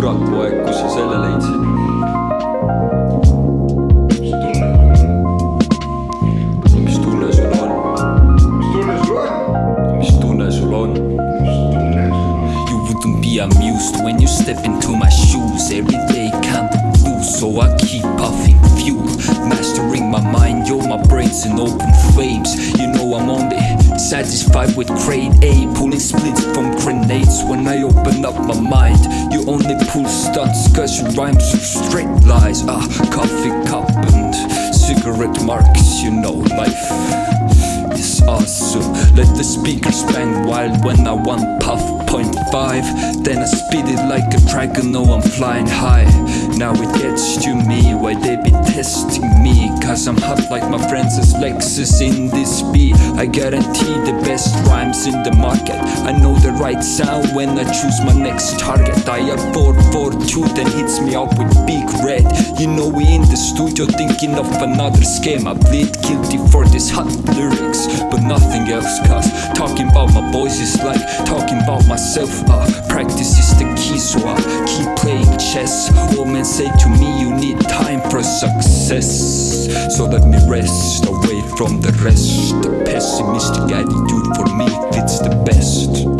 kurat poeg, kus sa selle leidsid? on? on? Be amused when you step into my shoes Every day can't lose, so I keep puffing fuel Mastering my mind, yo, my brain's in open flames You know I'm only satisfied with grade A Pulling splits from grenades. When I open up my mind You only pull stunts cause your rhymes are straight lies. Ah, coffee cup and cigarette marks, you know, life is awesome. Let the speakers bang wild when I want puff point five Then I spit it like a dragon, know I'm flying high. Now it gets to me why they be testing me? Cause I'm hot like my friends as Lexus in this beat. I guarantee the best rhymes in the market. I know the right sound when I choose my next target. I have 442 then hits me up with big You know we in the studio thinking of another scheme I plead guilty for this hot lyrics But nothing else cause talking about my boys is like talking about myself. Uh, Practice is the key so I keep playing chess. All men say to me you need time for success So let me rest away from the rest. The pessimistic attitude for me fits the best